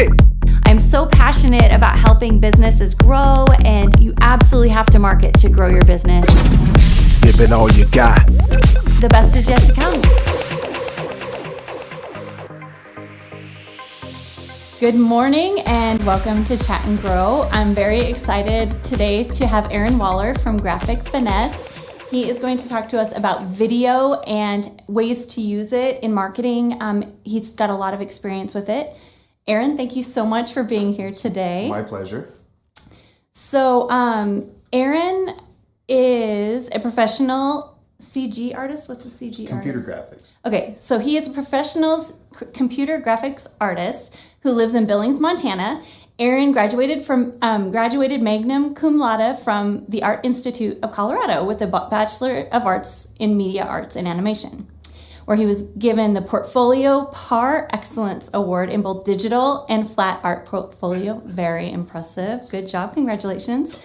it. I'm so passionate about helping businesses grow, and you absolutely have to market to grow your business. Give it all you got. The best is yet to come. Good morning and welcome to Chat and Grow. I'm very excited today to have Aaron Waller from Graphic Finesse. He is going to talk to us about video and ways to use it in marketing. Um, he's got a lot of experience with it. Aaron, thank you so much for being here today. My pleasure. So, um, Aaron is a professional CG artist. What's a CG Computer artist? graphics. Okay, so he is a professional c- computer graphics artist who lives in Billings, Montana. Aaron graduated from um, graduated magna cum laude from the Art Institute of Colorado with a Bachelor of Arts in Media Arts and Animation, where he was given the Portfolio Par Excellence Award in both digital and flat art portfolio. Very impressive. Good job. Congratulations.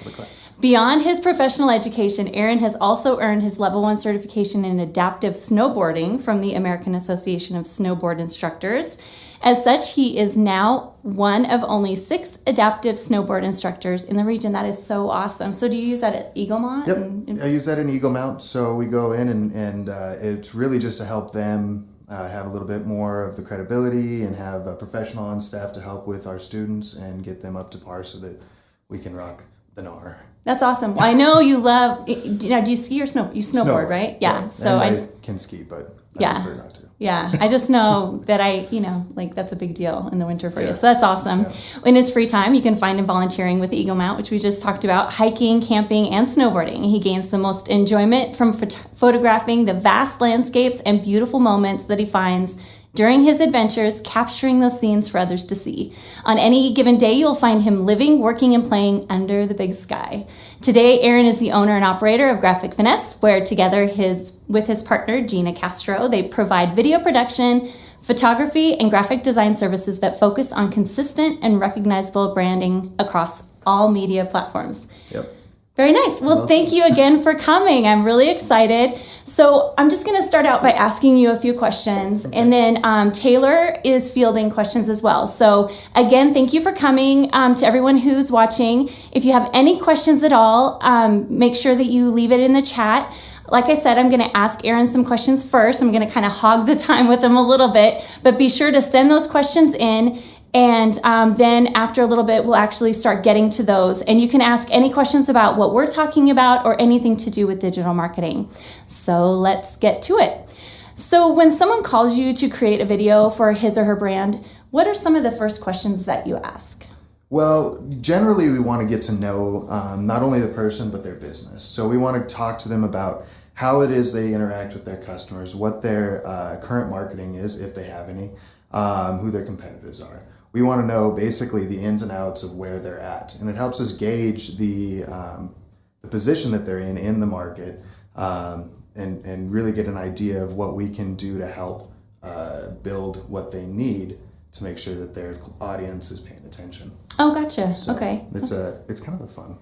Beyond his professional education, Aaron has also earned his level one certification in adaptive snowboarding from the American Association of Snowboard Instructors. As such, he is now one of only six adaptive snowboard instructors in the region. That is so awesome. So, do you use that at Eagle Mount? Yep. And- and- I use that in Eagle Mount. So we go in and, and uh, it's really just to help them uh, have a little bit more of the credibility and have a professional on staff to help with our students and get them up to par so that we can rock the NAR. that's awesome. Well, I know you love. You know, do you ski or snow? You snowboard, right? Yeah. So and I, I, can ski, but I Yeah. prefer not to. Yeah, I just know that I, you know, like that's a big deal in the winter for you. So that's awesome. In his free time, you can find him volunteering with Eagle Mount, which we just talked about, hiking, camping, and snowboarding. He gains the most enjoyment from phot- photographing the vast landscapes and beautiful moments that he finds during his adventures, capturing those scenes for others to see. On any given day, you'll find him living, working, and playing under the big sky. Today, Aaron is the owner and operator of Graphic Finesse, where together his with his partner Gina Castro, they provide video production, photography, and graphic design services that focus on consistent and recognizable branding across all media platforms. Yep. Very nice. Well, thank you again for coming. I'm really excited. So, I'm just going to start out by asking you a few questions, and then um, Taylor is fielding questions as well. So, again, thank you for coming um, to everyone who's watching. If you have any questions at all, um, make sure that you leave it in the chat. Like I said, I'm going to ask Aaron some questions first. I'm going to kind of hog the time with him a little bit, but be sure to send those questions in. And um, then after a little bit, we'll actually start getting to those. And you can ask any questions about what we're talking about or anything to do with digital marketing. So let's get to it. So, when someone calls you to create a video for his or her brand, what are some of the first questions that you ask? Well, generally, we want to get to know um, not only the person but their business. So we want to talk to them about how it is they interact with their customers, what their uh, current marketing is, if they have any, um, who their competitors are. We want to know basically the ins and outs of where they're at, and it helps us gauge the um, the position that they're in in the market, um, and and really get an idea of what we can do to help uh, build what they need to make sure that their audience is paying attention. Oh, gotcha. So okay. It's a it's kind of a fun.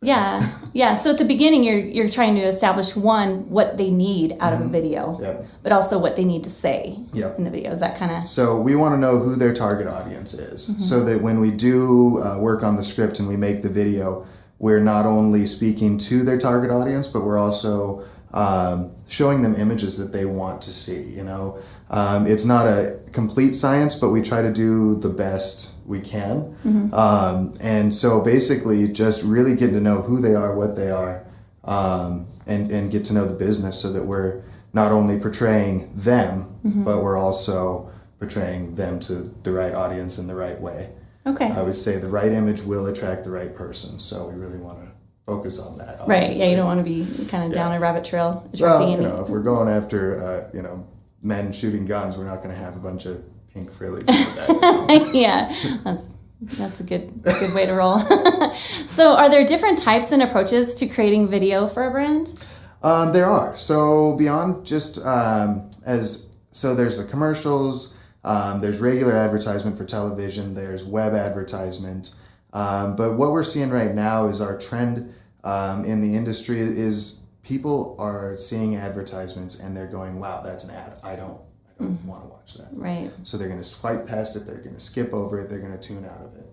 Yeah. Yeah. So at the beginning, you're, you're trying to establish one, what they need out of a video, Yep. but also what they need to say Yep. in the video. Is that kind of. So we want to know who their target audience is, Mm-hmm. so that when we do uh, work on the script and we make the video, we're not only speaking to their target audience, but we're also um, showing them images that they want to see. You know, um, it's not a complete science, but we try to do the best we can. Um, and so basically, just really getting to know who they are, what they are, um, and and get to know the business, so that we're not only portraying them, but we're also portraying them to the right audience in the right way. Okay. I would say the right image will attract the right person, so we really want to focus on that. Right. Yeah. You don't want to be kind of down a rabbit trail Well, you know, if we're going after, uh, you know, men shooting guns, we're not going to have a bunch of pink frillies. that. yeah. That's. That's a good good way to roll. so, are there different types and approaches to creating video for a brand? Um, there are. So beyond just um, as so, there's the commercials. Um, there's regular advertisement for television. There's web advertisement. Um, but what we're seeing right now is our trend um, in the industry is people are seeing advertisements and they're going, "Wow, that's an ad. I don't, I don't want to watch that. Right. So they're going to swipe past it, they're going to skip over it, they're going to tune out of it.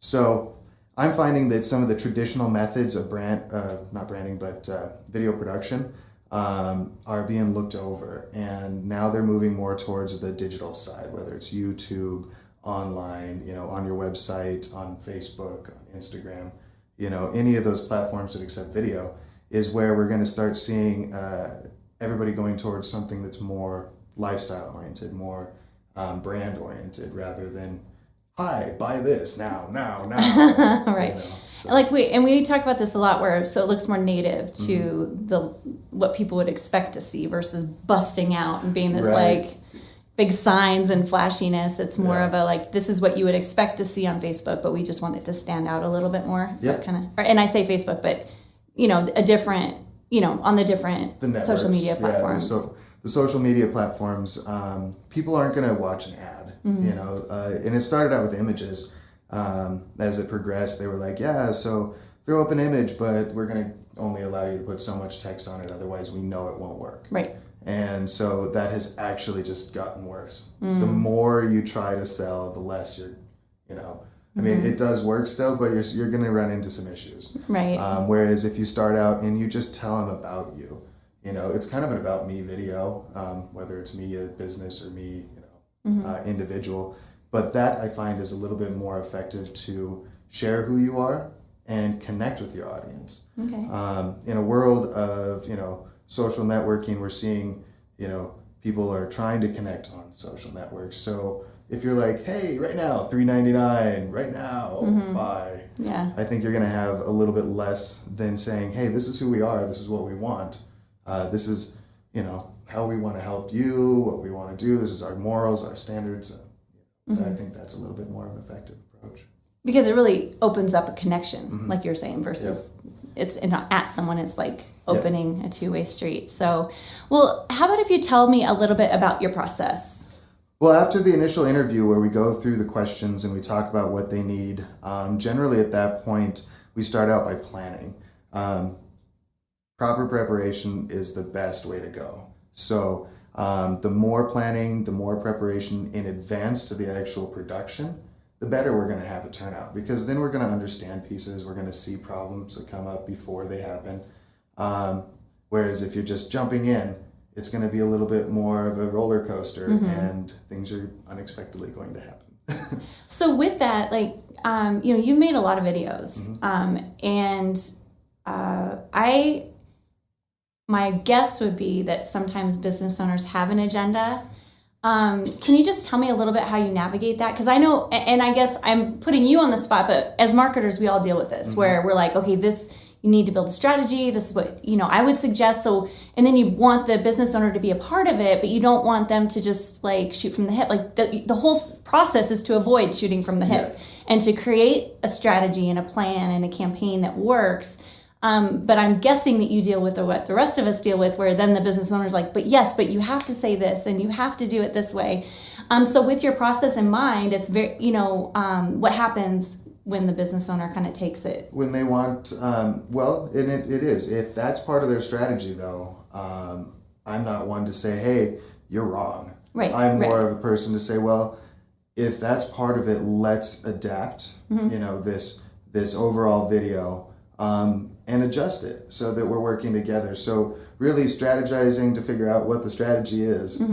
So I'm finding that some of the traditional methods of brand, uh, not branding, but uh, video production um, are being looked over. And now they're moving more towards the digital side, whether it's YouTube, online, you know, on your website, on Facebook, on Instagram, you know, any of those platforms that accept video is where we're going to start seeing uh, everybody going towards something that's more lifestyle oriented, more um, brand oriented, rather than hi, buy this now, now, now. right. You know, so- Like we and we talk about this a lot, where so it looks more native to Mm-hmm. the what people would expect to see versus busting out and being this Right. like big signs and flashiness. It's more Yeah. of a like this is what you would expect to see on Facebook, but we just want it to stand out a little bit more. That Yep. kind of and I say Facebook, but you know a different you know on the different the social media Yeah, platforms. so the social media platforms, um, people aren't going to watch an ad. Mm-hmm. You know, uh, and it started out with images. Um, as it progressed, they were like, yeah, so throw up an image, but we're going to only allow you to put so much text on it. Otherwise, we know it won't work. right. And so that has actually just gotten worse. Mm. The more you try to sell, the less you're, you know. I mean, Mm-hmm. it does work still, but you're, you're going to run into some issues. Right. Um, whereas if you start out and you just tell them about you, you know, it's kind of an about me video, um, whether it's me a business or me, you know, uh, individual. But that I find is a little bit more effective to share who you are and connect with your audience. okay. Um, in a world of you know social networking, we're seeing you know people are trying to connect on social networks. So if you're like, hey, right now, three ninety nine, right now, buy. yeah. I think you're going to have a little bit less than saying, hey, this is who we are, this is what we want, uh, this is, you know, how we want to help you, what we want to do, this is our morals, our standards. Uh, I think that's a little bit more of an effective approach. because it really opens up a connection Mm-hmm. like you're saying versus it's not at someone it's like opening a two-way street so well how about if you tell me a little bit about your process Well, after the initial interview where we go through the questions and we talk about what they need, um, generally at that point, we start out by planning. Um, proper preparation is the best way to go. So, um, the more planning, the more preparation in advance to the actual production, the better we're going to have a turnout because then we're going to understand pieces, we're going to see problems that come up before they happen. Um, whereas if you're just jumping in, it's going to be a little bit more of a roller coaster and things are unexpectedly going to happen. so with that like um, you know you made a lot of videos Mm-hmm. um, and uh, i my guess would be that sometimes business owners have an agenda um, can you just tell me a little bit how you navigate that? Because I know, and I guess I'm putting you on the spot, but as marketers, we all deal with this where we're like, okay, this, you need to build a strategy. This is what, you know, I would suggest. So, and then you want the business owner to be a part of it, but you don't want them to just like shoot from the hip. Like the, the whole process is to avoid shooting from the hip Yes. and to create a strategy and a plan and a campaign that works. Um, but I'm guessing that you deal with the, what the rest of us deal with, where then the business owner's like, but yes, but you have to say this and you have to do it this way. Um, so with your process in mind, it's very, you know, um, what happens when the business owner kind of takes it. when they want um, well and it, it is if that's part of their strategy though um, i'm not one to say hey you're wrong Right, i'm right. more of a person to say well if that's part of it let's adapt Mm-hmm. you know this this overall video um, and adjust it so that we're working together. So really strategizing to figure out what the strategy is.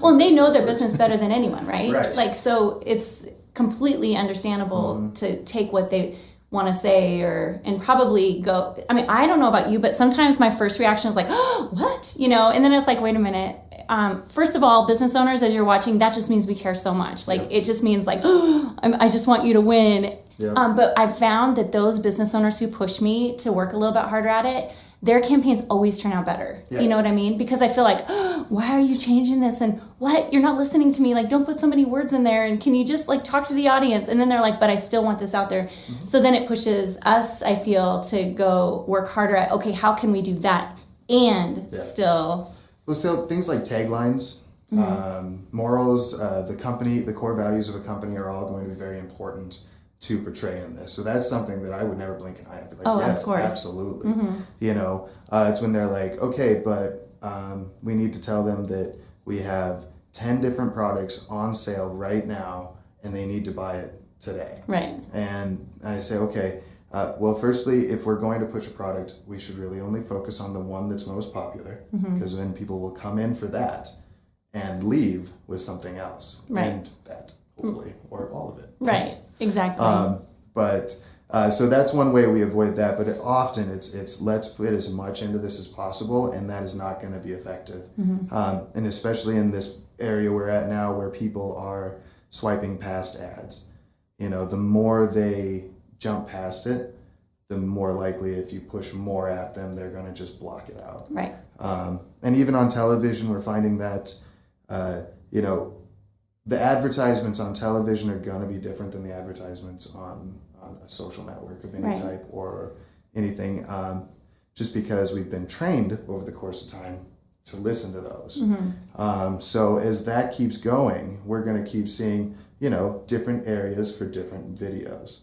Well, and they know their business better than anyone, right? Right. Like, so it's completely understandable to take what they want to say or and probably go i mean i don't know about you but sometimes my first reaction is like oh what? You know and then it's like wait a minute. Um, first of all business owners as you're watching that just means we care so much. Like it just means like oh, i just want you to win Yeah. um, but i've found that those business owners who push me to work a little bit harder at it their campaigns always turn out better. You know what i mean? Because i feel like oh, why are you changing this? And what? You're not listening to me. Like don't put so many words in there. And can you just like talk to the audience? And then they're like but i still want this out there. Mm-hmm. so then it pushes us i feel to go work harder at okay how can we do that? And Yeah. still Well, so things like taglines, Mm-hmm. um, morals, uh, the company, the core values of a company are all going to be very important to portray in this. So that's something that I would never blink an eye. I'd be like, Oh, of yes, course. Mm-hmm. absolutely. You know, uh, it's when they're like, okay, but um, we need to tell them that we have 10 different products on sale right now and they need to buy it today. Right. And I say, okay, uh, well, firstly, if we're going to push a product, we should really only focus on the one that's most popular Mm-hmm. because then people will come in for that and leave with something else. Right. And that, hopefully, or all of it. Right. Exactly. Um, but uh, so that's one way we avoid that. But it, often it's it's let's put as much into this as possible, and that is not going to be effective. Um, and especially in this area we're at now, where people are swiping past ads. You know, the more they jump past it, the more likely if you push more at them, they're going to just block it out. right. Um, and even on television, we're finding that, uh, you know, the advertisements on television are going to be different than the advertisements on, on a social network of any Right. type or anything, um, just because we've been trained over the course of time to listen to those. Mm-hmm. Um, so as that keeps going, we're going to keep seeing, you know, different areas for different videos.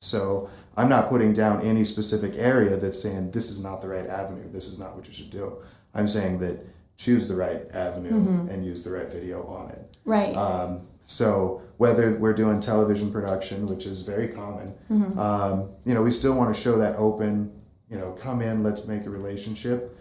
So I'm not putting down any specific area that's saying this is not the right avenue. This is not what you should do. I'm saying that choose the right avenue Mm-hmm. and use the right video on it. Right. Um, so whether we're doing television production, which is very common, Mm-hmm. um, you know, we still want to show that open. You know, come in, let's make a relationship,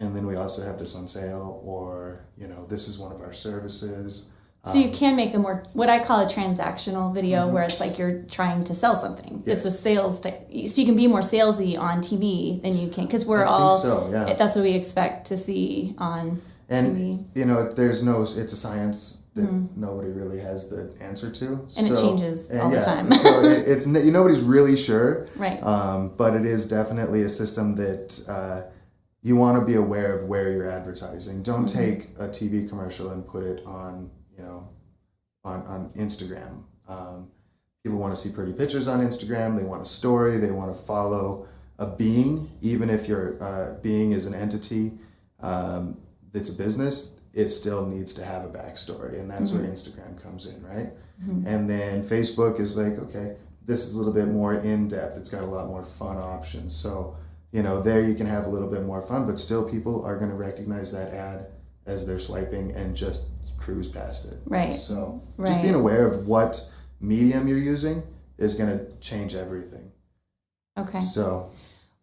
and then we also have this on sale, or you know, this is one of our services. So you can make a more what I call a transactional video where it's like you're trying to sell something. It's a Mm-hmm. Sales type. So you can be more salesy on TV than you can because we're I think all. so, yeah. That's what we expect to see on And TV. you know, there's no, it's a science that nobody really has the answer to, Mm-hmm. And it changes all the time. so it, it's n- nobody's really sure, Right. Um, but it is definitely a system that uh, you want to be aware of where you're advertising. Don't Mm-hmm. take a TV commercial and put it on, you know, on on Instagram. Um, people want to see pretty pictures on Instagram. They want a story. They want to follow a being, even if your uh, being is an entity um, that's a business. It still needs to have a backstory, and that's where Instagram comes in, right? And then Facebook is like, okay, this is a little bit more in depth. It's got a lot more fun options. So, you know, there you can have a little bit more fun, but still people are going to recognize that ad as they're swiping and just cruise past it. Right. So, Right. just being aware of what medium you're using is going to change everything. Okay. So,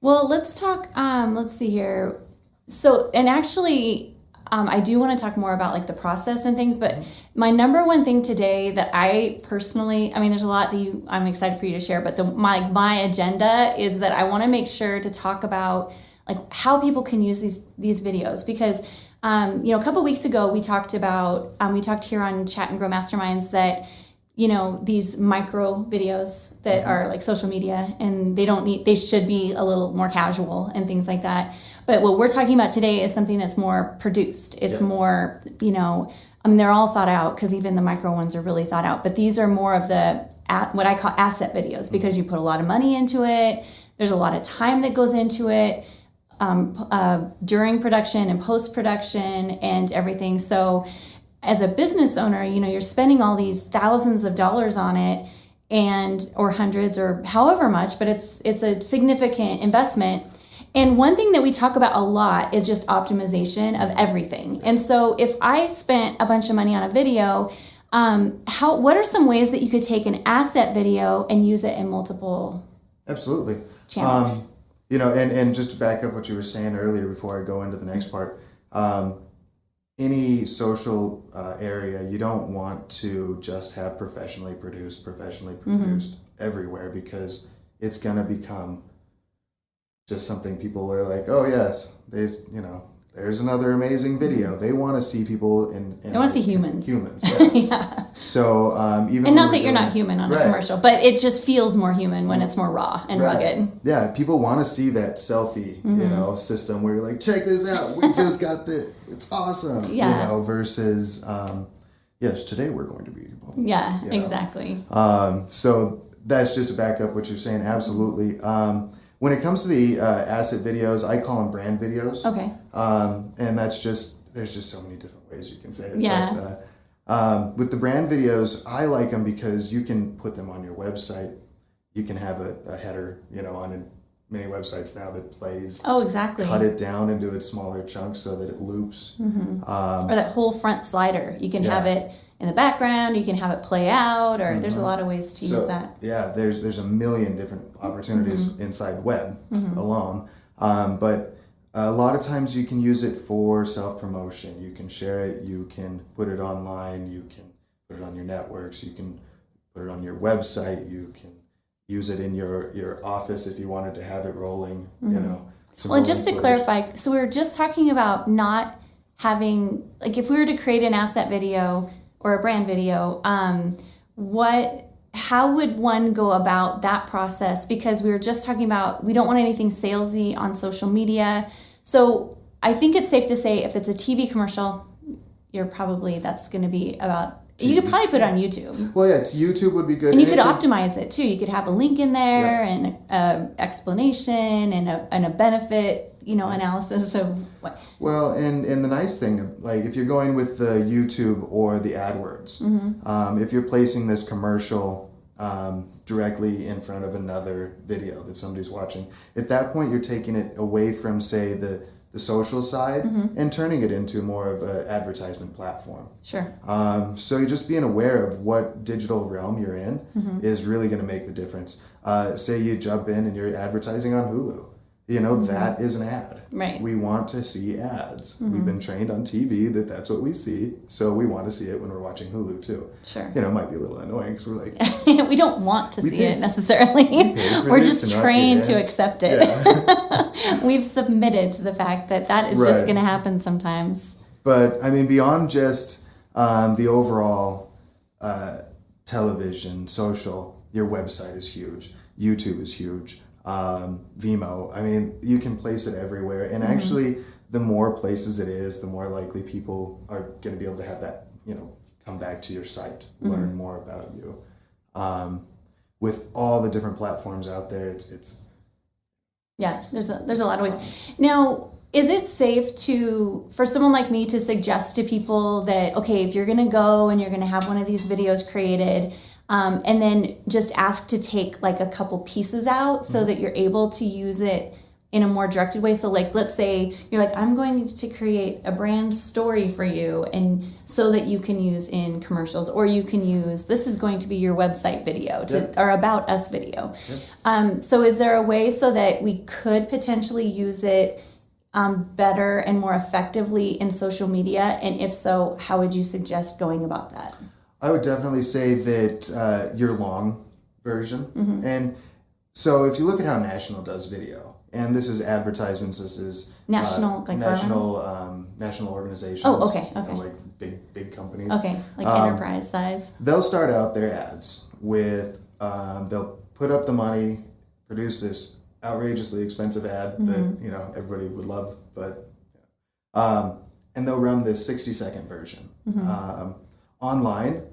Well, let's talk. Um, let's see here. So, and actually, um, I do want to talk more about like the process and things. But my number one thing today that I personally, I mean, there's a lot that you, I'm excited for you to share. But the my my agenda is that I want to make sure to talk about like how people can use these these videos because. Um, you know, a couple weeks ago, we talked about, um, we talked here on Chat and Grow Masterminds that you know these micro videos that are like social media and they don't need they should be a little more casual and things like that. But what we're talking about today is something that's more produced. It's Yeah. more you know i mean they're all thought out because even the micro ones are really thought out. But these are more of the at, what i call asset videos because you put a lot of money into it. There's a lot of time that goes into it um, uh, during production and post production and everything. So, as a business owner, you know you're spending all these thousands of dollars on it, and or hundreds or however much, but it's it's a significant investment. And one thing that we talk about a lot is just optimization of everything. And so, if I spent a bunch of money on a video, um, how what are some ways that you could take an asset video and use it in multiple? Absolutely. Channels. Um, you know, and, and just to back up what you were saying earlier before I go into the next part, um, any social uh, area, you don't want to just have professionally produced, professionally produced everywhere because it's going to become just something people are like, oh, yes, there's, you know, there's another amazing video. They want to see people in. in They want to see humans. Humans. Yeah. yeah. so um, even And not that you're doing- not human on a commercial, but it just feels more human when it's more raw and Right. rugged. Yeah, people want to see that selfie, Mm-hmm. you know, system where you're like, check this out, we just got the, it's awesome, Yeah. you know, versus, um, yes, today we're going to be. Yeah, You know. exactly. Um, so that's just to back up what you're saying. Absolutely. Um, when it comes to the uh, asset videos, I call them brand videos. Okay. Um, and that's just, there's just so many different ways you can say it. Yeah. But, uh, um, with the brand videos, I like them because you can put them on your website. You can have a, a header, you know, on many websites now that plays Oh, exactly. cut it down into its smaller chunks so that it loops. Um, or that whole front slider. You can have it in the background. You can have it play out, or there's a lot of ways to use Mm-hmm. that. yeah, there's there's a million different opportunities Mm-hmm. inside web alone. Um, but a lot of times you can use it for self promotion. You can share it. You can put it online. You can put it on your networks. You can put it on your website. You can use it in your your office if you wanted to have it rolling. You know. Well, just to footage. clarify, so we were just talking about not having like if we were to create an asset video or a brand video, um, what how would one go about that process? Because we were just talking about we don't want anything salesy on social media. So I think it's safe to say if it's a TV commercial, you're probably that's going to be about. You could probably put it on YouTube. Well, yeah, YouTube would be good. And you could optimize it too. You could have a link in there Yeah. and an explanation and a, and a benefit, you know, analysis of what. Well, and and the nice thing, like if you're going with the YouTube or the AdWords, Mm-hmm. um, if you're placing this commercial um, directly in front of another video that somebody's watching, at that point you're taking it away from, say, the the social side Mm-hmm. and turning it into more of an advertisement platform. Sure. Um, so you're just being aware of what digital realm you're in Mm-hmm. is really going to make the difference. Uh, say you jump in and you're advertising on Hulu. You know, that is an ad. Mm-hmm. Right. Mm-hmm. We want to see ads. We've been trained on TV that that's what we see. So we want to see it when we're watching Hulu too. Sure. You know, it might be a little annoying because we're like, we don't want to see it necessarily. paid We're just trained to accept it. yeah. We've submitted to the fact that that is just going to happen sometimes. But I mean, beyond just um, the overall uh, television, social, your website is huge. YouTube is huge. Um, Vimeo. I mean, you can place it everywhere. And actually, the more places it is, the more likely people are going to be able to have that, you know, come back to your site, learn more about you. Um, with all the different platforms out there, it's, it's Yeah, there's a there's a lot of ways. Now, is it safe to for someone like me to suggest to people that okay, if you're gonna go and you're gonna have one of these videos created, um, and then just ask to take like a couple pieces out so that you're able to use it in a more directed way. So, like, let's say you're like, I'm going to create a brand story for you, and so that you can use in commercials, or you can use this is going to be your website video to, Yep. or about us video. Um, so, is there a way so that we could potentially use it um, better and more effectively in social media? And if so, how would you suggest going about that? I would definitely say that uh, your long version. And so if you look at how National does video, and this is advertisements, this is National, uh, like national um, national organizations. Oh, okay, you know, okay. like big big companies. Okay, like Um, enterprise size. They'll start out their ads with um, they'll put up the money, produce this outrageously expensive ad that you know everybody would love, but um, and they'll run this sixty second version. Um, online,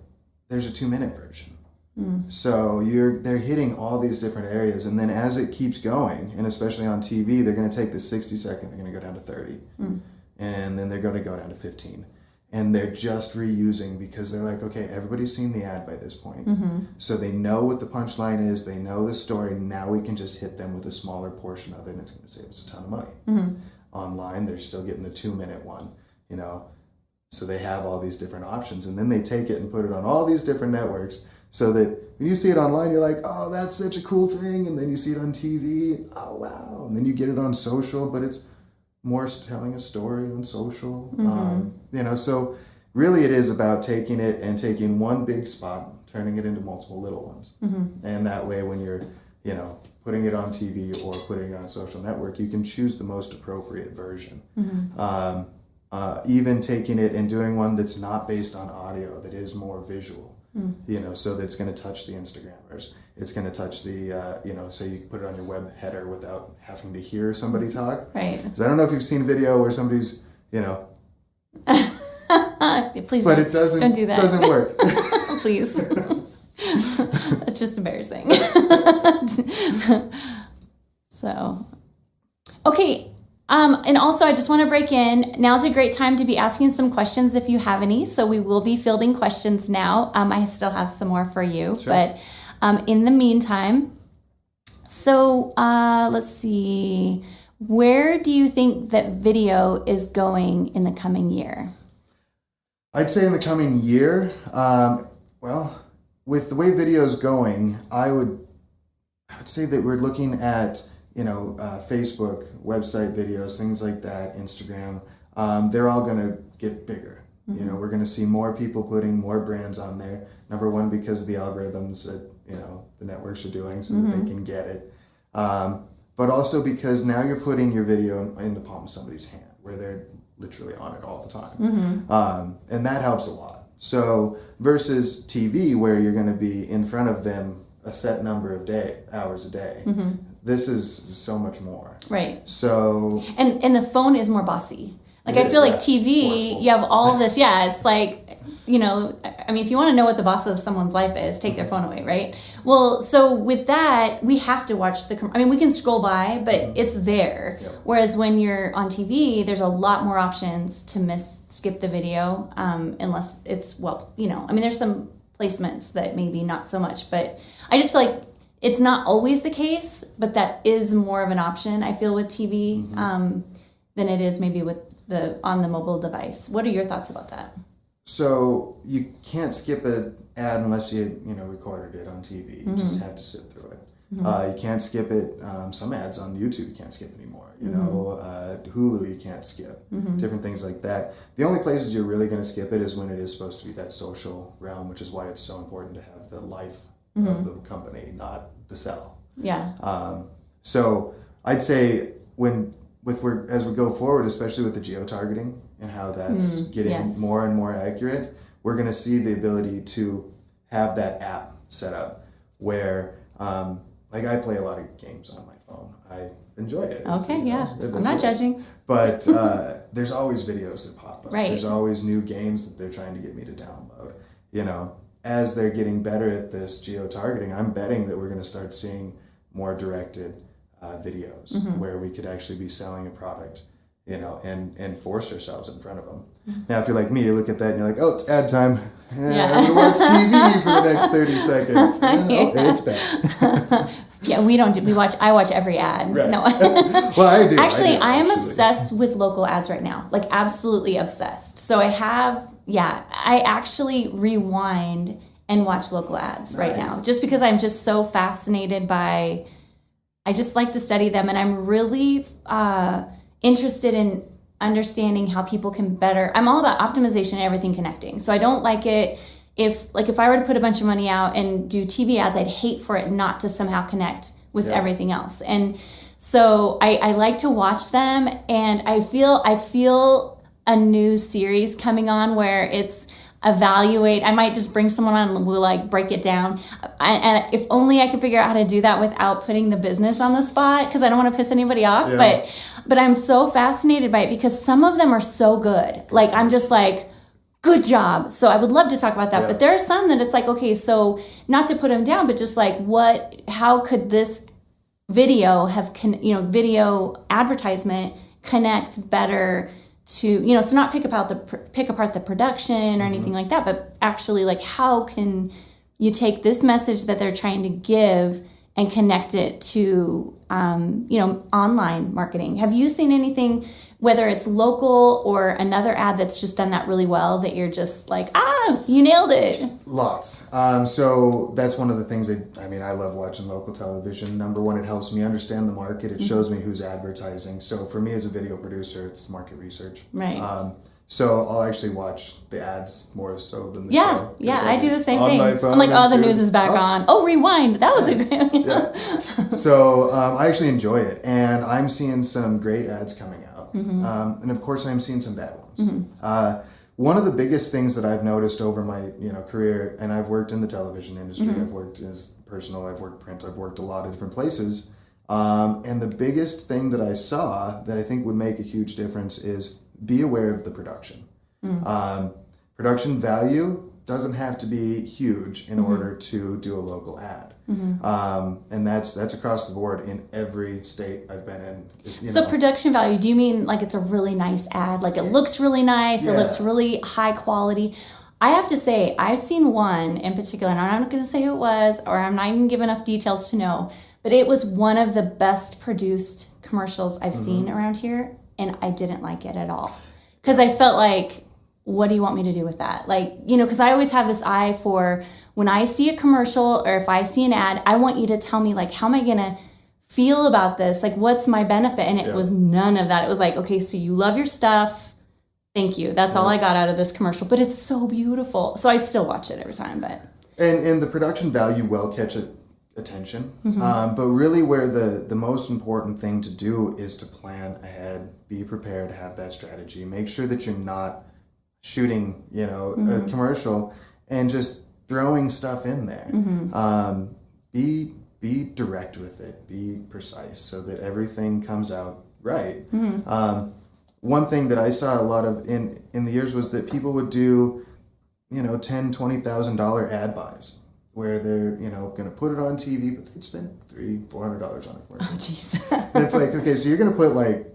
there's a two minute version. Hmm. So you're they're hitting all these different areas, and then as it keeps going, and especially on TV, they're going to take the sixty second, they're going to go down to thirty, hmm. and then they're going to go down to fifteen, and they're just reusing because they're like, okay, everybody's seen the ad by this point, mm-hmm. so they know what the punchline is, they know the story. Now we can just hit them with a smaller portion of it, and it's going to save us a ton of money. Mm-hmm. Online, they're still getting the two minute one, you know. So they have all these different options, and then they take it and put it on all these different networks, so that when you see it online, you're like, "Oh, that's such a cool thing," and then you see it on TV, "Oh, wow!" And then you get it on social, but it's more telling a story on social, um, you know. So really, it is about taking it and taking one big spot, turning it into multiple little ones, and that way, when you're, you know, putting it on TV or putting it on social network, you can choose the most appropriate version. Um, uh, even taking it and doing one that's not based on audio that is more visual you know so that it's going to touch the instagrammers it's going to touch the uh, you know so you put it on your web header without having to hear somebody talk Right. because i don't know if you've seen a video where somebody's you know Please but don't, it doesn't don't do that. doesn't work Please. That's just embarrassing. so, okay. Um, and also, I just want to break in. Now's a great time to be asking some questions if you have any. So, we will be fielding questions now. Um, I still have some more for you. Sure. But um, in the meantime, So uh, let's see. Where do you think that video is going in the coming year? I'd say in the coming year, um, well, with the way video is going, I would, I would say that we're looking at you know uh, Facebook, website videos, things like that, Instagram. Um, they're all going to get bigger. You know, we're going to see more people putting more brands on there. Number one, because of the algorithms that you know the networks are doing, so that they can get it. Um, but also because now you're putting your video in, in the palm of somebody's hand, where they're literally on it all the time, um, and that helps a lot. So versus TV, where you're going to be in front of them a set number of day hours a day, this is so much more. Right. So And and the phone is more bossy. Like I is, feel like yeah. TV, you have all this. Yeah, it's like you know. I mean, if you want to know what the boss of someone's life is, take their phone away, right? Well, so with that, we have to watch the. com- I mean, we can scroll by, but it's there. Yep. Whereas when you're on TV, there's a lot more options to miss, skip the video, um, unless it's well, you know. I mean, there's some placements that maybe not so much, but I just feel like it's not always the case, but that is more of an option. I feel with TV um, than it is maybe with the on the mobile device. What are your thoughts about that? So you can't skip an ad unless you you know recorded it on TV. You Mm-hmm. just have to sit through it. Uh, you can't skip it. Um, some ads on YouTube you can't skip anymore. You Mm-hmm. know, uh, Hulu you can't skip. Different things like that. The only places you're really going to skip it is when it is supposed to be that social realm, which is why it's so important to have the life Mm-hmm. of the company, not the sell. Yeah. Um, so I'd say when with where as we go forward, especially with the geo targeting and how that's getting yes. more and more accurate, we're going to see the ability to have that app set up where, um, like, I play a lot of games on my phone. I enjoy it. Okay. Know, Yeah. it I'm not what- judging. But uh, there's always videos that pop up. Right. There's always new games that they're trying to get me to download. You know, as they're getting better at this geo targeting, I'm betting that we're going to start seeing more directed uh, videos Mm-hmm. where we could actually be selling a product. You know, and and force ourselves in front of them. Mm-hmm. Now, if you're like me, you look at that and you're like, "Oh, it's ad time. Eh, Yeah. I'm gonna watch TV for the next thirty seconds." Oh, it's bad. Yeah. We don't. Do, we watch. I watch every ad. Right. No. well, I do. Actually, do, I am actually. obsessed with local ads right now. Like absolutely obsessed. So I have. Yeah. I actually rewind and watch local ads right now, just because I'm just so fascinated by. I just like to study them, and I'm really uh, interested in understanding how people can better. I'm all about optimization and everything connecting. So I don't like it if, like, if I were to put a bunch of money out and do TV ads, I'd hate for it not to somehow connect with Yeah. everything else. And so I, I like to watch them, and I feel I feel a new series coming on where it's evaluate. I might just bring someone on and we'll like break it down. I, and if only I could figure out how to do that without putting the business on the spot because I don't want to piss anybody off. Yeah. But but I'm so fascinated by it because some of them are so good. Like I'm just like. Good job. So I would love to talk about that, Yeah. but there are some that it's like, okay, so not to put them down, but just like, what? How could this video have con- you know video advertisement connect better to you know so not pick apart the pr- pick apart the production or anything like that but actually like how can you take this message that they're trying to give and connect it to um, you know online marketing have you seen anything whether it's local or another ad that's just done that really well that you're just like ah you nailed it Lots. Um, so that's one of the things that I mean. I love watching local television. Number one, it helps me understand the market. It shows me who's advertising. So for me as a video producer, it's market research. Right. Um, so I'll actually watch the ads more so than the yeah show. yeah I'm i do the same on thing my phone i'm like oh the news is back oh, on oh rewind that was a great yeah. so um, I actually enjoy it, and I'm seeing some great ads coming out, Mm-hmm. um, and of course I'm seeing some bad ones. Uh, one of the biggest things that I've noticed over my you know career, and I've worked in the television industry, Mm-hmm. I've worked as personal, I've worked print, I've worked a lot of different places, um, and the biggest thing that I saw that I think would make a huge difference is be aware of the production. Mm. Um, production value doesn't have to be huge Mm-hmm. in order to do a local ad, um, and that's that's across the board in every state I've been in. So know. production value, do you mean like it's a really nice ad? Like it looks really nice, it looks really high quality. I have to say, I've seen one in particular, and I'm not going to say who it was, or I'm not even give enough details to know, but it was one of the best produced commercials I've seen around here, and I didn't like it at all. Because I felt like, what do you want me to do with that? Like, you know, because I always have this eye for when I see a commercial or if I see an ad, I want you to tell me, like, how am I going to feel about this? Like, what's my benefit? And it Yeah. was none of that. It was like, okay, so you love your stuff. Thank you. That's all I got out of this commercial, but it's so beautiful. So I still watch it every time, but and and the production value will catch a, attention um, but really where the the most important thing to do is to plan ahead be prepared have that strategy make sure that you're not shooting you know a commercial and just throwing stuff in there. Um, be be direct with it. Be precise so that everything comes out right. Um, one thing that i saw a lot of in in the years was that people would do you know, ten, twenty thousand dollar ad buys where they're, you know, gonna put it on TV, but they'd spend three, four hundred dollars on a commercial. oh jeez. and it's like, okay, so you're gonna put like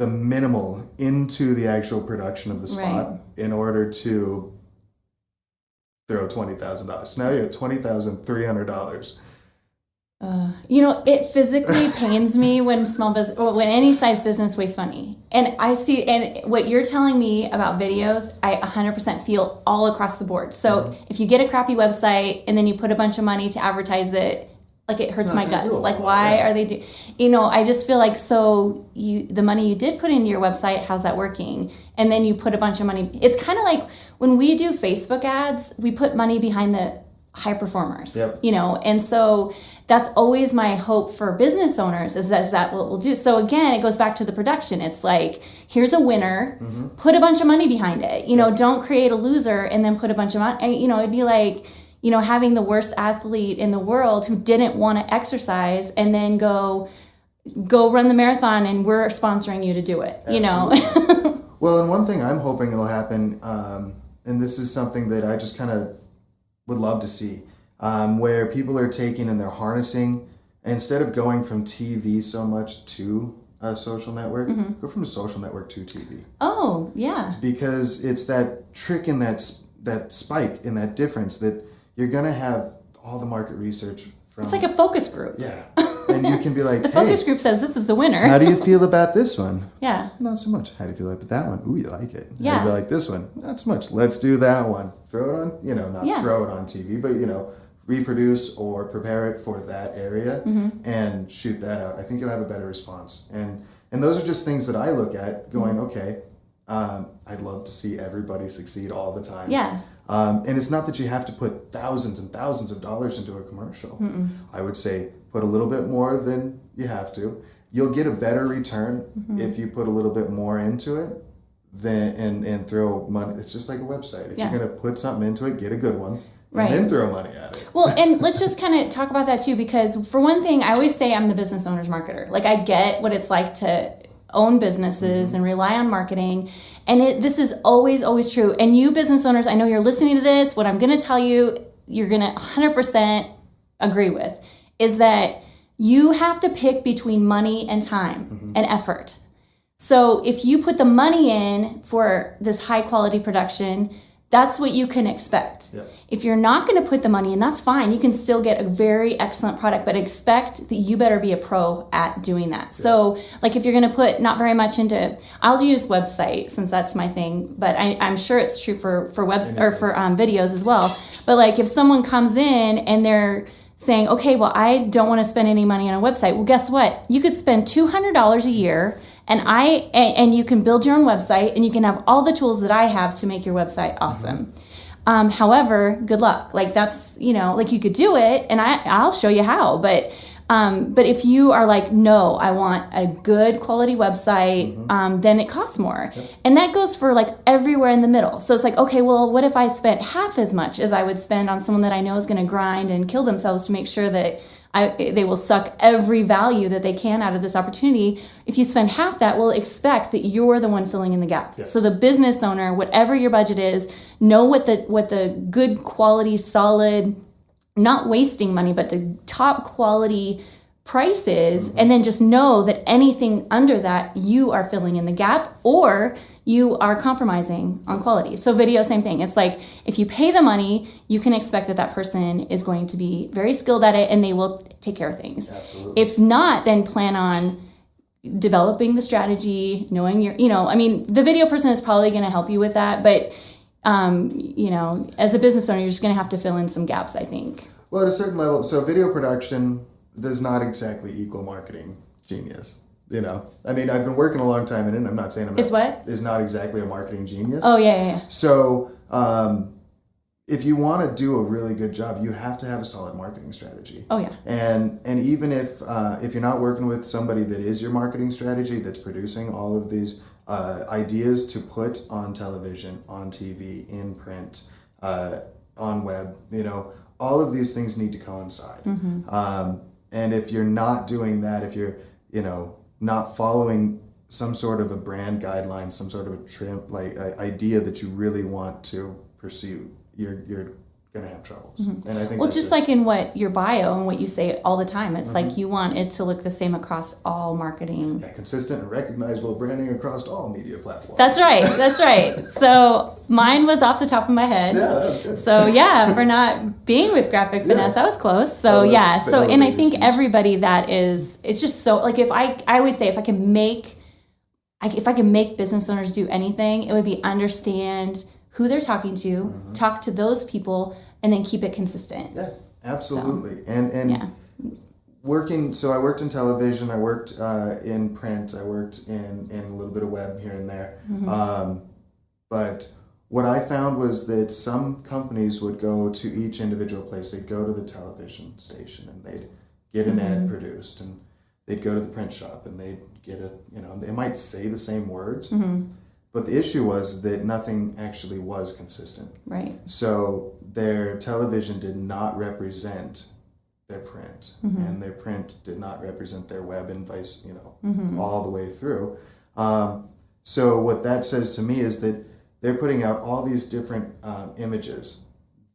the minimal into the actual production of the spot in order to throw twenty thousand dollars. So now you're at twenty thousand three hundred dollars. Uh, you know, it physically pains me when small business, well, when any size business wastes money. And I see, and what you're telling me about videos, I 100% feel all across the board. So if you get a crappy website and then you put a bunch of money to advertise it, like it hurts my guts. Like, why yeah. are they do? You know, I just feel like so you the money you did put into your website, how's that working? And then you put a bunch of money. It's kind of like when we do Facebook ads, we put money behind the high performers. Yep. You know, and so that's always my hope for business owners is that, is that what we'll do. So again, it goes back to the production. It's like here's a winner, Mm-hmm. put a bunch of money behind it. You know, don't create a loser and then put a bunch of money. You know, it'd be like you know having the worst athlete in the world who didn't want to exercise and then go go run the marathon and we're sponsoring you to do it. You know. Well, and one thing I'm hoping it'll happen, um, and this is something that I just kind of would love to see, um, where people are taking and they're harnessing instead of going from TV so much to a social network, go from a social network to TV oh yeah. because it's that trick in that that spike in that difference that you're gonna have all the market research from It's like a focus group. yeah, and you can be like, The hey, focus group says this is the winner. how do you feel about this one? yeah. Not so much. How do you feel about that one? Ooh, you like it. How do Yeah. you like this one? Not so much. Let's do that one. Throw it on, you know, not Yeah. throw it on TV, but, you know, reproduce or prepare it for that area Mm-hmm. and shoot that out. I think you'll have a better response. And and those are just things that I look at going, Mm-hmm. okay, um, I'd love to see everybody succeed all the time. Yeah. Um, and it's not that you have to put thousands and thousands of dollars into a commercial. I would say put a little bit more than you have to. You'll get a better return Mm-hmm. if you put a little bit more into it than and, and throw money. It's just like a website. If Yeah. you're gonna put something into it, get a good one, Right. and then throw money at it. Well, and let's just kind of talk about that too, because for one thing, I always say I'm the business owner's marketer. Like I get what it's like to own businesses mm-hmm. and rely on marketing. And it, this is always, always true. And you business owners, I know you're listening to this. What I'm going to tell you, you're going to 100% agree with, is that you have to pick between money and time mm-hmm. and effort. So if you put the money in for this high quality production, that's what you can expect. Yep. If you're not going to put the money in, that's fine. You can still get a very excellent product, but expect that you better be a pro at doing that. So, like if you're going to put not very much into, I'll use website since that's my thing, but I, I'm sure it's true for for webs or for um, videos as well. But like if someone comes in and they're saying, okay, well I don't want to spend any money on a website. Well, guess what? You could spend two hundred dollars a year and I and, you can build your own website and you can have all the tools that I have to make your website awesome. Um, however, good luck. Like that's you know like you could do it and I I'll show you how. But um, but if you are like no, I want a good quality website, um, then it costs more, and that goes for like everywhere in the middle. So it's like okay, well, what if I spent half as much as I would spend on someone that I know is going to grind and kill themselves to make sure that I, they will suck every value that they can out of this opportunity. If you spend half that, we'll expect that you're the one filling in the gap. So the business owner, whatever your budget is, know what the what the good quality, solid, not wasting money, but the top quality prices and then just know that anything under that you are filling in the gap or you are compromising on quality. So video same thing. It's like if you pay the money, you can expect that that person is going to be very skilled at it and they will take care of things. Absolutely. If not, then plan on developing the strategy, knowing your, you know, I mean, the video person is probably going to help you with that, but um, you know, as a business owner, you're just going to have to fill in some gaps, I think. Well, at a certain level, so video production does not exactly equal marketing genius. You know, I mean, I've been working a long time in it. and I'm not saying I'm Is not, what? is not exactly a marketing genius. Oh yeah, yeah, yeah. So, um, if you want to do a really good job, you have to have a solid marketing strategy. Oh yeah. And and even if uh, if you're not working with somebody that is your marketing strategy that's producing all of these uh, ideas to put on television, on TV, in print, uh, on web, you know, all of these things need to coincide. Um, and if you're not doing that, if you're you know not following some sort of a brand guideline, some sort of a trim like uh, idea that you really want to pursue, you're you're gonna have troubles. And I think Mm-hmm. Well, just like in what your bio and what you say all the time, it's like you want it to look the same across all marketing. Yeah, consistent and recognizable branding across all media platforms. That's right. That's right. So mine was off the top of my head. yeah, that was good. So yeah, for not being with graphic Yeah. finesse, that was close. So yeah, so and I think speech. everybody that is, it's just so like if I I always say if I can make, I, if I can make business owners do anything, it would be understand who they're talking to, Mm-hmm. talk to those people, and then keep it consistent. Yeah, absolutely. And and Yeah. working. So I worked in television. I worked uh, in print. I worked in in a little bit of web here and there. Mm-hmm. Um, but what I found was that some companies would go to each individual place. They'd go to the television station and they'd get an Mm-hmm. ad produced, and they'd go to the print shop and they'd get a you know they might say the same words. Mm-hmm. But the issue was that nothing actually was consistent. Right. So their television did not represent their print, and their print did not represent their web, and vice, you know, all the way through. Um, so what that says to me is that they're putting out all these different um, images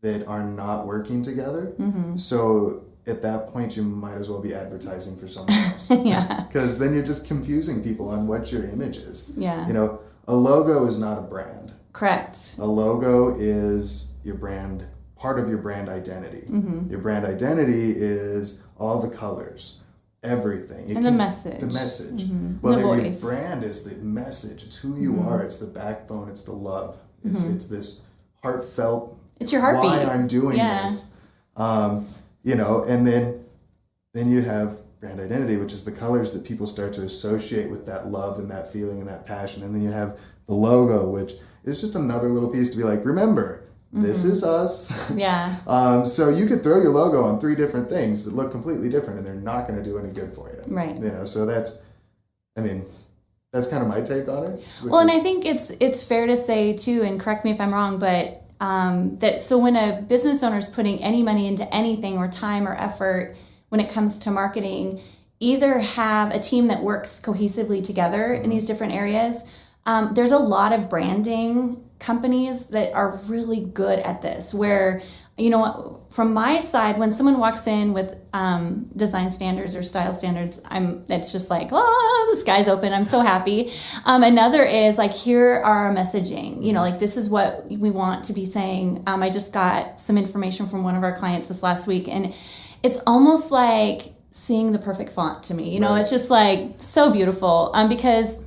that are not working together. So at that point, you might as well be advertising for someone else, yeah. because then you're just confusing people on what your image is. Yeah. You know, a logo is not a brand. Correct. A logo is your brand, part of your brand identity. Mm-hmm. Your brand identity is all the colors, everything. It And the message. The message. Mhm. Whether The your. Mm-hmm. brand is the message, it's who you are, it's the backbone, it's the love. It's it's this heartfelt It's your heartbeat. why I'm doing Yeah. this. Um, you know, and then then you have brand identity, which is the colors that people start to associate with that love and that feeling and that passion. And then you have the logo, which is just another little piece to be like, remember, this Mm-hmm. is us. Yeah. um, so you could throw your logo on three different things that look completely different, and they're not going to do any good for you. Right. You know, so that's, I mean, that's kind of my take on it. Well, and is- I think it's it's fair to say too, and correct me if I'm wrong, but um, that so when a business owner is putting any money into anything or time or effort when it comes to marketing, either have a team that works cohesively together in these different areas. Um, there's a lot of branding companies that are really good at this, where you know from my side, when someone walks in with um, design standards or style standards, I'm it's just like, oh, the sky's open. I'm so happy. Um, another is like, here are our messaging. You know, like this is what we want to be saying. Um, I just got some information from one of our clients this last week, and it's almost like seeing the perfect font to me. You know, Right. it's just like so beautiful. Um, because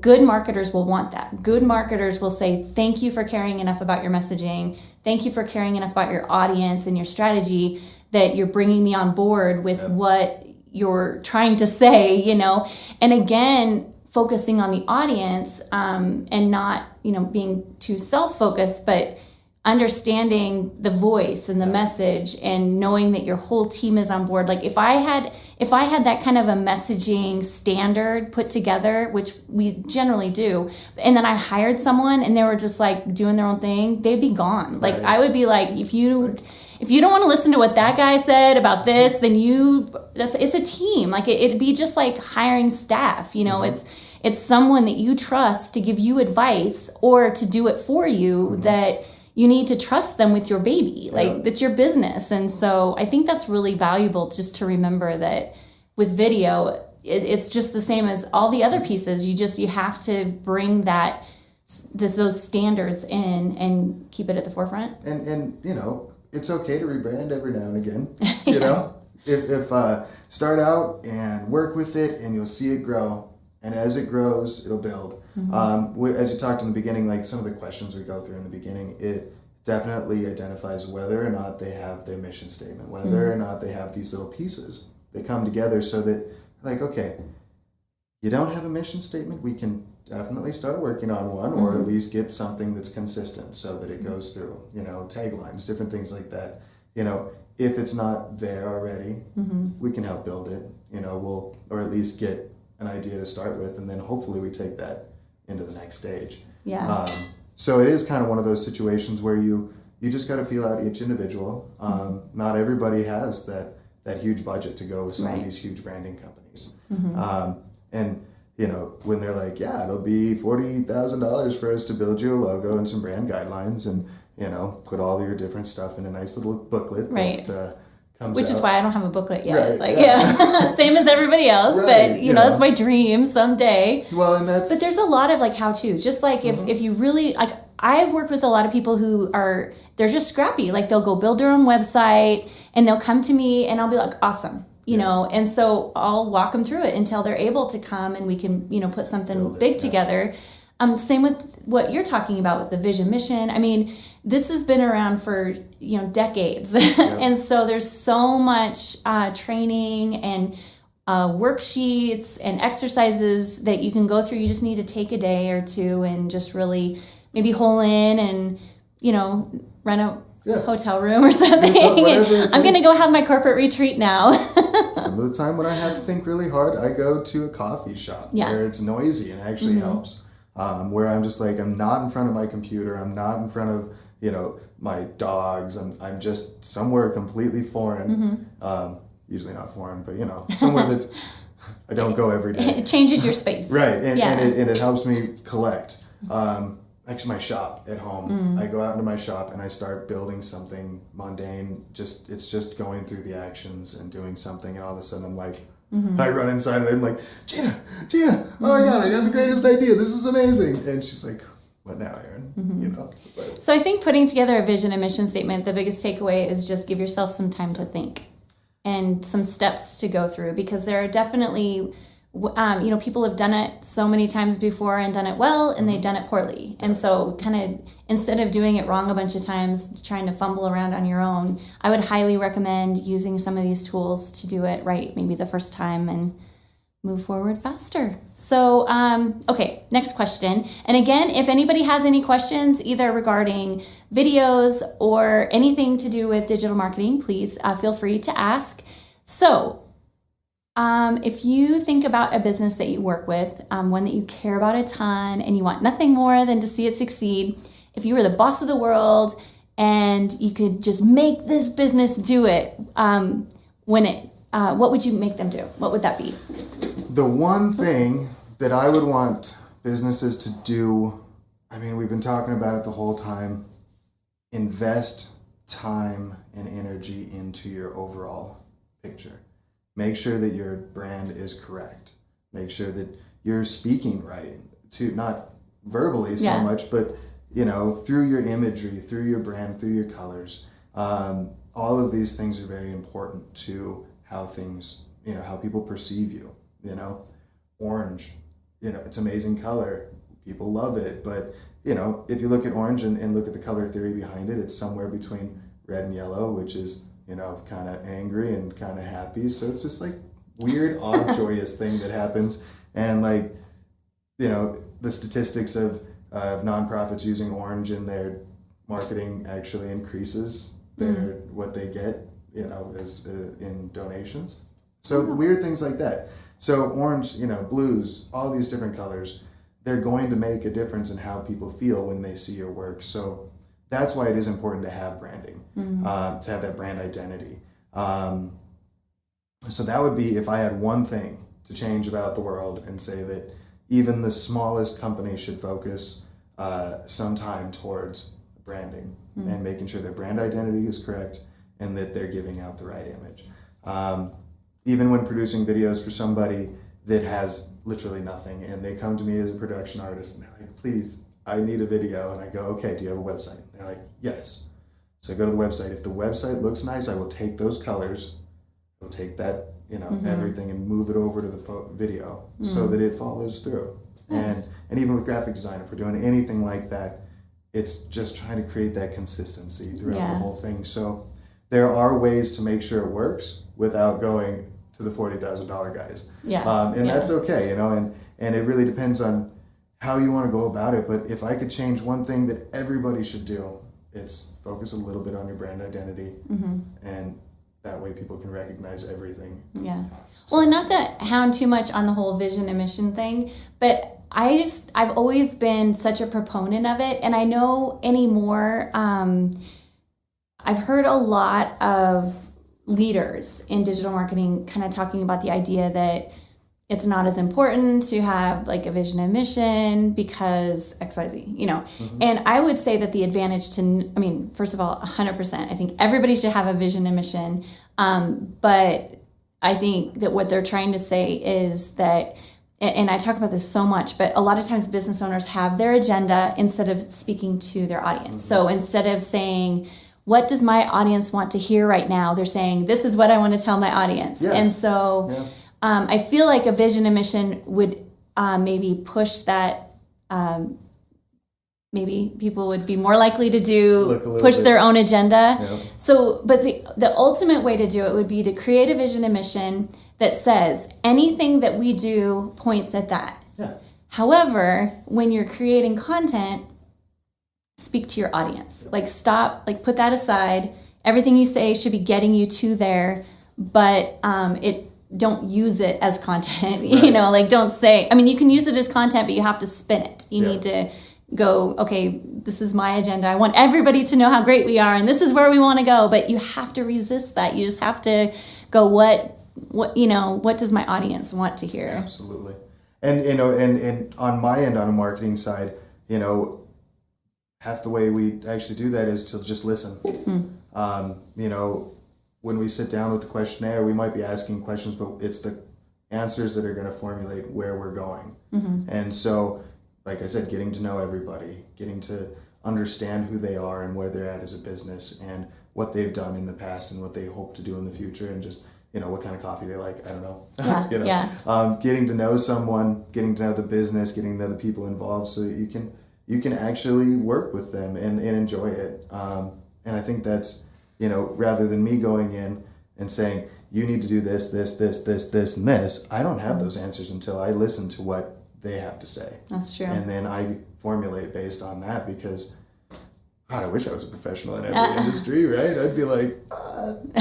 good marketers will want that. Good marketers will say, Thank you for caring enough about your messaging. Thank you for caring enough about your audience and your strategy that you're bringing me on board with what you're trying to say, you know. And again, focusing on the audience um, and not, you know, being too self focused, but understanding the voice and the message and knowing that your whole team is on board. Like if i had if i had that kind of a messaging standard put together which we generally do and then i hired someone and they were just like doing their own thing they'd be gone. Like Right. i would be like if you if you don't want to listen to what that guy said about this then you that's it's a team. Like it, it'd be just like hiring staff you know? Mm-hmm. It's it's someone that you trust to give you advice or to do it for you mm-hmm. that you need to trust them with your baby like Yeah. that's your business and so i think that's really valuable just to remember that with video, it, it's just the same as all the other pieces. You just you have to bring that this those standards in and keep it at the forefront. And and you know, it's okay to rebrand every now and again. You know, if if uh, start out and work with it, and you'll see it grow. And as it grows, it'll build. Mm-hmm. Um, as you talked in the beginning, like some of the questions we go through in the beginning, it definitely identifies whether or not they have their mission statement, whether Mm-hmm. or not they have these little pieces. They come together so that, like, okay, you don't have a mission statement, we can definitely start working on one or Mm-hmm. at least get something that's consistent so that it goes through, you know, taglines, different things like that. You know, if it's not there already, Mm-hmm. we can help build it, you know, we'll, or at least get an idea to start with, and then hopefully we take that into the next stage. Yeah. Um, so it is kind of one of those situations where you you just got to feel out each individual. Um, not everybody has that that huge budget to go with some Right. of these huge branding companies. Um, and you know when they're like, yeah, it'll be forty thousand dollars for us to build you a logo and some brand guidelines, and you know put all your different stuff in a nice little booklet Right. that uh, comes Which is why I don't have a booklet yet. Right, like, yeah. yeah, same as everybody else. Right, but you you know, know. that's my dream someday. Well, and that's But there's a lot of like how to's. Just like if, mm-hmm. if you really like, I've worked with a lot of people who are they're just scrappy. Like they'll go build their own website and they'll come to me and I'll be like, awesome, you know. And so I'll walk them through it until they're able to come and we can you know put something Build it, big yeah. Um, same with what you're talking about with the vision mission. I mean, this has been around for you know decades, and so there's so much uh, training and uh, worksheets and exercises that you can go through. You just need to take a day or two and just really maybe hole in and you know rent a Yeah. hotel room or something. I'm gonna go have my corporate retreat now. Some of the time when I have to think really hard, I go to a coffee shop Yeah. Mm-hmm. where it's noisy and actually helps. Um, where I'm just like, I'm not in front of my computer. I'm not in front of, you know, my dogs. I'm, I'm just somewhere completely foreign. Mm-hmm. Um, usually not foreign, but, you know, somewhere that's, I don't go every day. it changes your space. Right, and, Yeah. and, it, and it helps me collect. Um, actually, my shop at home, Mm. I go out into my shop and I start building something mundane. Just it's just going through the actions and doing something, and all of a sudden I'm like, Mm-hmm. I run inside and I'm like, Gina, Gina, oh my god, I got the greatest idea. This is amazing. And she's like, what now, Aaron? Mm-hmm. You know, but So I think putting together a vision and mission statement, the biggest takeaway is just give yourself some time to think and some steps to go through because there are definitely um, you know people have done it so many times before and done it well and they've done it poorly and so kind of instead of doing it wrong a bunch of times trying to fumble around on your own i would highly recommend using some of these tools to do it right maybe the first time and move forward faster. So, um, okay, next question. And again, if anybody has any questions, either regarding videos or anything to do with digital marketing, please uh, feel free to ask. So, um, if you think about a business that you work with, um, one that you care about a ton, and you want nothing more than to see it succeed, if you were the boss of the world and you could just make this business do it, um, when it, uh, what would you make them do? What would that be? the one thing that I would want businesses to do, I mean, we've been talking about it the whole time, invest time and energy into your overall picture. Make sure that your brand is correct. Make sure that you're speaking right to not verbally so Yeah. much, but you know, through your imagery, through your brand, through your colors. Um, all of these things are very important to how things, you know, how people perceive you. You know, orange, you know, it's amazing color. People love it, but you know, if you look at orange and, and look at the color theory behind it, it's somewhere between red and yellow, which is you know kind of angry and kind of happy. So it's this like weird, odd, joyous thing that happens, and like you know the statistics of of nonprofits using orange in their marketing actually increases their what they get you know as uh, in donations. So weird things like that. So orange you know blues all these different colors they're going to make a difference in how people feel when they see your work. So that's why it is important to have branding um, to have that brand identity. Um, so that would be if i had one thing to change about the world and say that even the smallest company should focus uh, some time towards branding and making sure their brand identity is correct and that they're giving out the right image. Um, even when producing videos for somebody that has literally nothing and they come to me as a production artist and they're like, please, I need a video. And I go, okay, do you have a website? And they're like, yes. So I go to the website. If the website looks nice, I will take those colors, I'll take that, you know, Mm-hmm. everything and move it over to the pho- video so that it follows through. Nice. And, and even with graphic design, if we're doing anything like that, it's just trying to create that consistency throughout the whole thing. So there are ways to make sure it works without going to the forty thousand dollar guys. Yeah. Um, and Yeah. that's okay, you know, and, and it really depends on how you want to go about it. But if I could change one thing that everybody should do, it's focus a little bit on your brand identity, Mm-hmm. and that way people can recognize everything. Yeah. Well, and not to hound too much on the whole vision and mission thing, but I just I've always been such a proponent of it, and I know anymore. Um, I've heard a lot of leaders in digital marketing kind of talking about the idea that it's not as important to have like a vision and mission because xyz you know and i would say that the advantage to i mean first of all 100% i think everybody should have a vision and mission um, but i think that what they're trying to say is that and I talk about this so much, but a lot of times business owners have their agenda instead of speaking to their audience. So instead of saying, what does my audience want to hear right now? They're saying, this is what I want to tell my audience. Yeah. And so Yeah. Um, I feel like a vision and mission would uh, maybe push that. Um, maybe people would be more likely to do Look a little push bit- their own agenda. Yeah. So, but the the ultimate way to do it would be to create a vision and mission that says anything that we do points at that. Yeah. However, when you're creating content, speak to your audience. Like stop, like put that aside. Everything you say should be getting you to there, but um, it don't use it as content. You know, like don't say. I mean, you can use it as content, but you have to spin it. You Yeah. need to go. Okay, this is my agenda. I want everybody to know how great we are, and this is where we want to go. But you have to resist that. You just have to go. What, what you know? What does my audience want to hear? Absolutely. And you know, and, and on my end on a marketing side, you know, half the way we actually do that is to just listen. Um, you know, when we sit down with the questionnaire, we might be asking questions, but it's the answers that are going to formulate where we're going. And so, like I said, getting to know everybody, getting to understand who they are and where they're at as a business, and what they've done in the past and what they hope to do in the future, and just you know what kind of coffee they like. I don't know. Yeah, you know, yeah. um, getting to know someone, getting to know the business, getting to know the people involved, so that you can you can actually work with them and, and enjoy it. Um, and I think that's you know rather than me going in and saying you need to do this, this, this, this, this, and this. I don't have those answers until I listen to what they have to say, That's true. and then I formulate based on that because. God, I wish I was a professional in every industry, right? I'd be like, uh,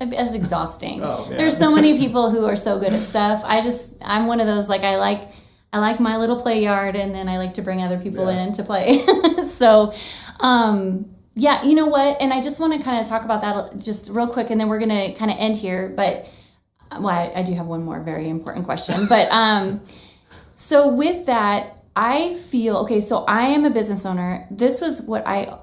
That's exhausting. Oh. There's so many people who are so good at stuff. I just I'm one of those like I like I like my little play yard and then I like to bring other people Yeah. in to play. so um yeah, you know what? And I just want to kind of talk about that just real quick and then we're going to kind of end here, but well, I, I do have one more very important question. But um so with that, I feel okay, so I am a business owner. This was what I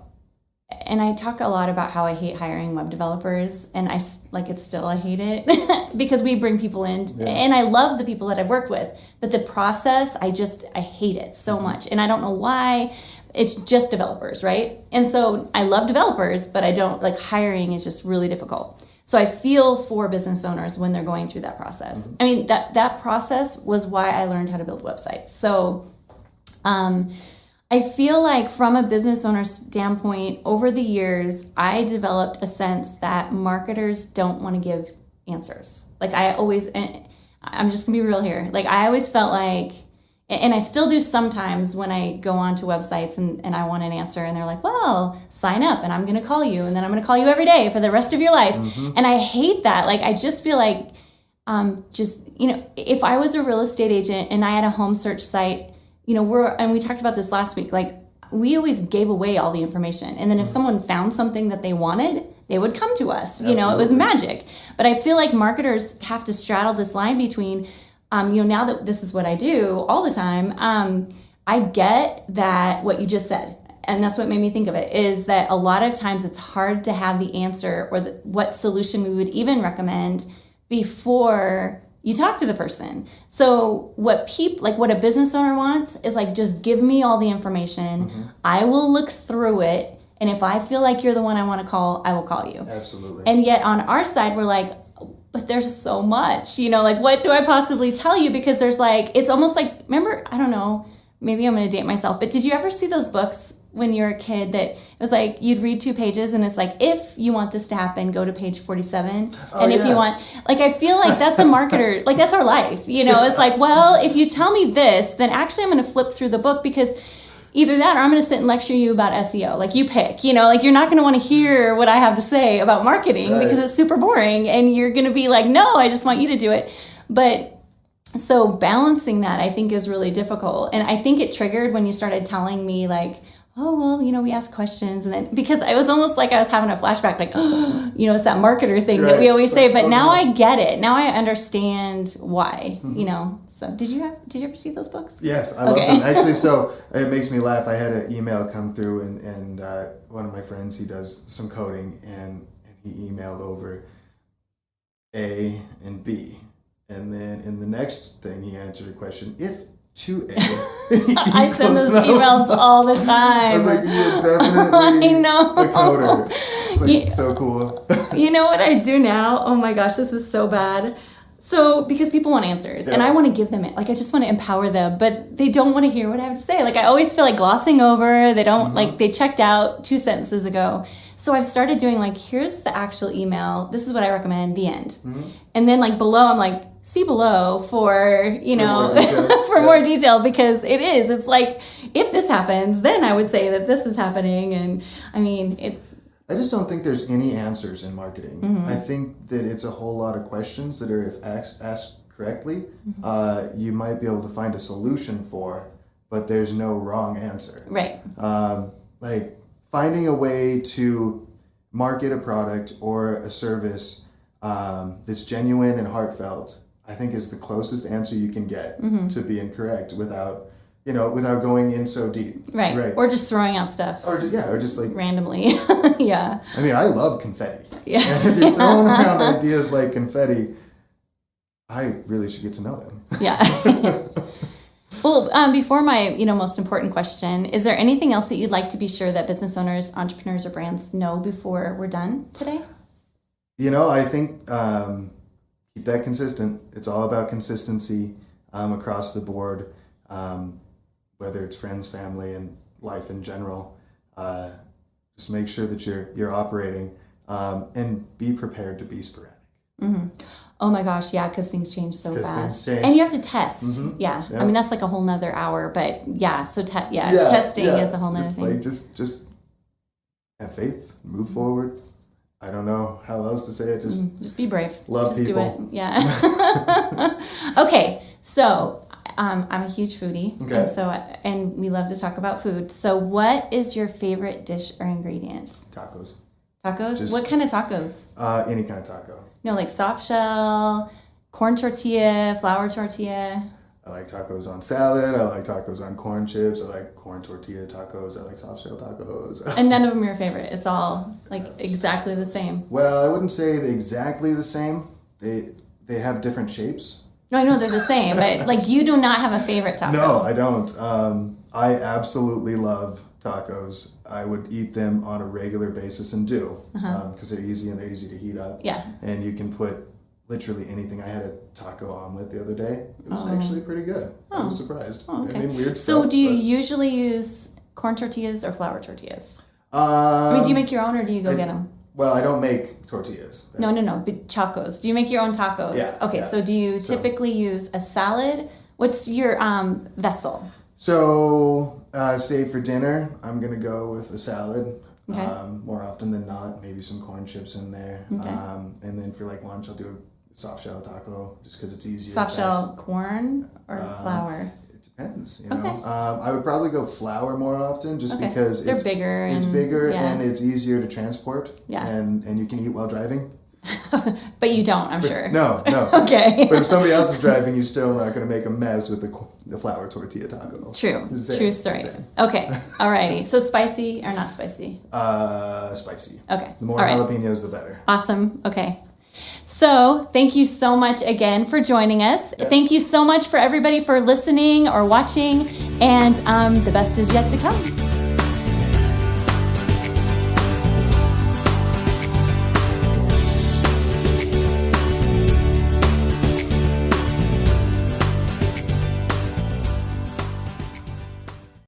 and I talk a lot about how I hate hiring web developers, and I like it's still I hate it because we bring people in, and I love the people that I've worked with, but the process I just I hate it so much, and I don't know why. It's just developers, right? And so I love developers, but I don't like hiring is just really difficult. So I feel for business owners when they're going through that process. I mean that that process was why I learned how to build websites. So um, I feel like from a business owner standpoint, over the years, I developed a sense that marketers don't want to give answers. Like I always, I'm just gonna be real here. Like I always felt like, and I still do sometimes when I go onto websites and, and I want an answer and they're like, well, sign up and I'm gonna call you and then I'm gonna call you every day for the rest of your life. And I hate that. Like I just feel like um, just you know if i was a real estate agent and i had a home search site you know we're and we talked about this last week like we always gave away all the information. And then if someone found something that they wanted they would come to us. You know it was magic. But i feel like marketers have to straddle this line between um, you know now that this is what i do all the time um, i get that what you just said and that's what made me think of it is that a lot of times it's hard to have the answer or the, what solution we would even recommend before you talk to the person. So what peop like what a business owner wants is like just give me all the information. Mm-hmm. I will look through it and if I feel like you're the one I want to call, I will call you. Absolutely. And yet on our side we're like but there's so much, you know, like what do I possibly tell you? Because there's like it's almost like remember, I don't know, maybe I'm going to date myself, but did you ever see those books when you were a kid that it was like you'd read two pages and it's like if you want this to happen go to page 47 Oh, and if you want like i feel like that's a marketer like that's our life you know? It's like well if you tell me this then actually i'm going to flip through the book because either that or i'm going to sit and lecture you about seo like you pick you know? Like you're not going to want to hear what i have to say about marketing Right. because it's super boring and you're going to be like no i just want you to do it. But so balancing that i think is really difficult. And i think it triggered when you started telling me like oh well you know we ask questions and then because i was almost like i was having a flashback like oh, you know it's that marketer thing that we Right. always say but oh, now i get it now i understand why Mm-hmm. you know so did you have did you ever see those books Yes, I love them. Actually, so it makes me laugh. I had an email come through, and, and uh, one of my friends, he does some coding, and, and he emailed over A and B. And then in the next thing, he answered a question if 2A. i send those emails all the I was time like, you're definitely I know. a coder. It's like Yeah. so cool. you know what I do now? Oh my gosh, this is so bad. So because people want answers and I want to give them it. Like I just want to empower them, but they don't want to hear what I have to say. Like I always feel like glossing over. They don't mm-hmm. like they checked out two sentences ago. So I've started doing like here's the actual email. This is what I recommend. The end. And then like below I'm like see below for, you know, more for Yeah. more detail because it is. It's like if this happens, then I would say that this is happening and I mean, it's I just don't think there's any answers in marketing. Mm-hmm. I think that it's a whole lot of questions that are, if asked, asked correctly, Mm-hmm. uh, you might be able to find a solution for, but there's no wrong answer. right. Um, like finding a way to market a product or a service um, that's genuine and heartfelt, I think is the closest answer you can get Mm-hmm. to being correct without, you know, without going in so deep. Right. Right. Or just throwing out stuff or yeah, or just like randomly. yeah. I mean, I love confetti. Yeah. And if you're throwing around ideas like confetti, I really should get to know them. Yeah. well, um, before my, you know, most important question, is there anything else that you'd like to be sure that business owners, entrepreneurs, or brands know before we're done today? You know, I think um, keep that consistent. It's all about consistency um, across the board, um, whether it's friends, family, and life in general. Uh, just make sure that you're you're operating um, and be prepared to be sporadic. Oh my gosh, yeah, because things change so fast, change. and you have to test. Mhm. Yeah. I mean that's like a whole nother hour, but yeah. So te- yeah, testing yeah. is a whole nother it's thing. like just just have faith, move forward. I don't know how else to say it. Just Mm, Just be brave. Love Just people. do it. Yeah. okay, so um, I'm a huge foodie, Okay. and so and we love to talk about food. So, what is your favorite dish or ingredients? tacos. Tacos? Just- what kind of tacos? Uh, any kind of taco. No, like soft shell, corn tortilla, flour tortilla. I like tacos on salad. I like tacos on corn chips. I like corn tortilla tacos. I like soft shell tacos. And none of them are your favorite. It's all like exactly the same. well, I wouldn't say they're exactly the same. They they have different shapes. No, I know they're the same, but like you do not have a favorite taco. No, I don't. Um, I absolutely love tacos. I would eat them on a regular basis and do because they're easy and they're easy to heat up. Uh-huh. Yeah. And you can put literally anything. I had a taco omelet the other day. It was actually pretty good. I was surprised. Oh, okay. I mean, weird So, stuff, do you but- usually use corn tortillas or flour tortillas? Um, I mean, do you make your own or do you go I- get them? Well, I don't make tortillas. No, no, no. But tacos. Do you make your own tacos? Yeah, Okay. yeah. So, do you So- typically use a salad? What's your um, vessel? So, uh, say for dinner, I'm gonna go with a salad. Okay. Um, more often than not, maybe some corn chips in there. Okay. Um, and then for like lunch, I'll do a soft shell taco just because it's easier. Soft shell corn or Um, flour? It depends. You know, Okay. um, I would probably go flour more often just Okay. because They're it's bigger. it's and, bigger yeah. and it's easier to transport. Yeah. And and you can eat while driving. But you don't, I'm sure. No, no. Okay. But if somebody else is driving, you're still not going to make a mess with the, the flour tortilla taco. True. True story. same. Okay. Alrighty. So spicy or not spicy? Uh, spicy. Okay. The more right. jalapenos, the better. Awesome. Okay. So, thank you so much again for joining us. Thank you so much for everybody for listening or watching, and um, the best is yet to come.